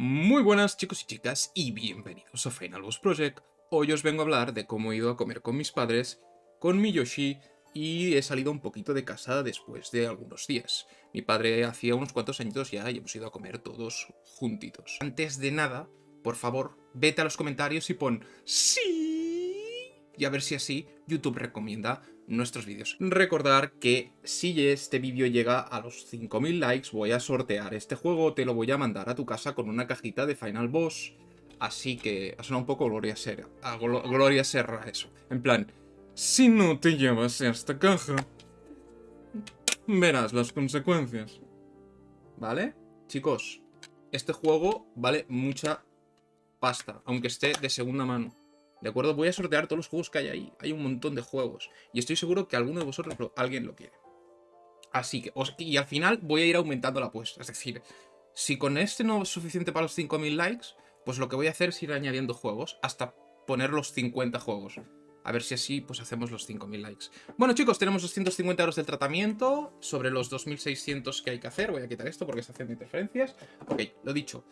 Muy buenas chicos y chicas y bienvenidos a Final Boss Project. Hoy os vengo a hablar de cómo he ido a comer con mis padres, con mi Yoshi y he salido un poquito de casa después de algunos días. Mi padre hacía unos cuantos añitos ya y hemos ido a comer todos juntitos. Antes de nada, por favor, vete a los comentarios y pon ¡Sí! Y a ver si así YouTube recomienda nuestros vídeos. Recordar que si este vídeo llega a los 5000 likes voy a sortear este juego, te lo voy a mandar a tu casa con una cajita de Final Boss. Así que ha un poco Gloria Serra, Gloria Serra eso. En plan, si no te llevas esta caja, verás las consecuencias. ¿Vale? Chicos, este juego vale mucha pasta, aunque esté de segunda mano. ¿De acuerdo? Voy a sortear todos los juegos que hay ahí. Hay un montón de juegos. Y estoy seguro que alguno de vosotros, alguien lo quiere. Así que, y al final voy a ir aumentando la apuesta. Es decir, si con este no es suficiente para los 5.000 likes, pues lo que voy a hacer es ir añadiendo juegos hasta poner los 50 juegos. A ver si así pues hacemos los 5.000 likes. Bueno chicos, tenemos 250 euros del tratamiento sobre los 2.600 que hay que hacer. Voy a quitar esto porque está haciendo interferencias. Ok, lo dicho.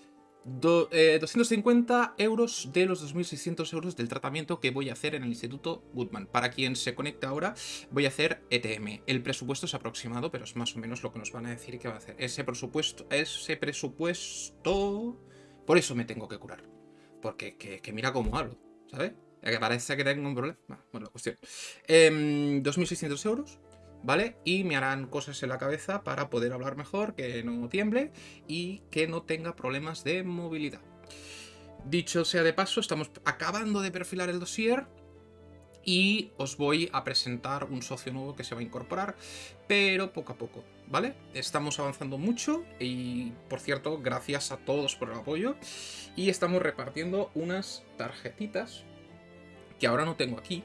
250 eh, euros de los 2.600 euros del tratamiento que voy a hacer en el Instituto Goodman. Para quien se conecta ahora, voy a hacer ETM. El presupuesto es aproximado, pero es más o menos lo que nos van a decir que va a hacer. Ese presupuesto, ese presupuesto... Por eso me tengo que curar. Porque que, mira cómo hablo, ¿sabes? Que parece que tengo un problema. Bueno, la cuestión. 2.600 em, euros ¿vale? Y me harán cosas en la cabeza para poder hablar mejor, que no tiemble y que no tenga problemas de movilidad. Dicho sea de paso, estamos acabando de perfilar el dossier y os voy a presentar un socio nuevo que se va a incorporar, pero poco a poco, ¿vale? Estamos avanzando mucho y, por cierto, gracias a todos por el apoyo y estamos repartiendo unas tarjetitas que ahora no tengo aquí,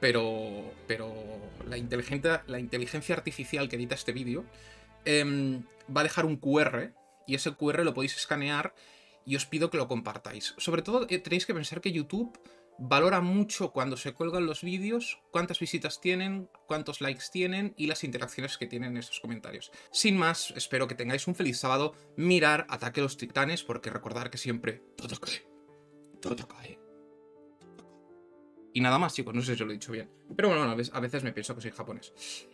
pero, pero la, inteligencia, artificial que edita este vídeo em, va a dejar un QR y ese QR lo podéis escanear y os pido que lo compartáis. Sobre todo eh, tenéis que pensar que YouTube valora mucho cuando se cuelgan los vídeos, cuántas visitas tienen, cuántos likes tienen y las interacciones que tienen en esos comentarios. Sin más, espero que tengáis un feliz sábado, mirar Ataque a los Titanes, porque recordar que siempre todo cae, todo cae. Y nada más, chicos, no sé si lo he dicho bien. Pero bueno, a veces me pienso que soy japonés.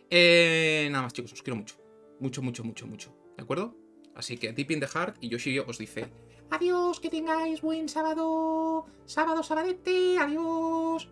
Eh, nada más, chicos, os quiero mucho. Mucho, mucho, mucho, mucho. ¿De acuerdo? Así que deep in the heart y Yoshi os dice Adiós, que tengáis buen sábado. Sábado, sabadete, adiós.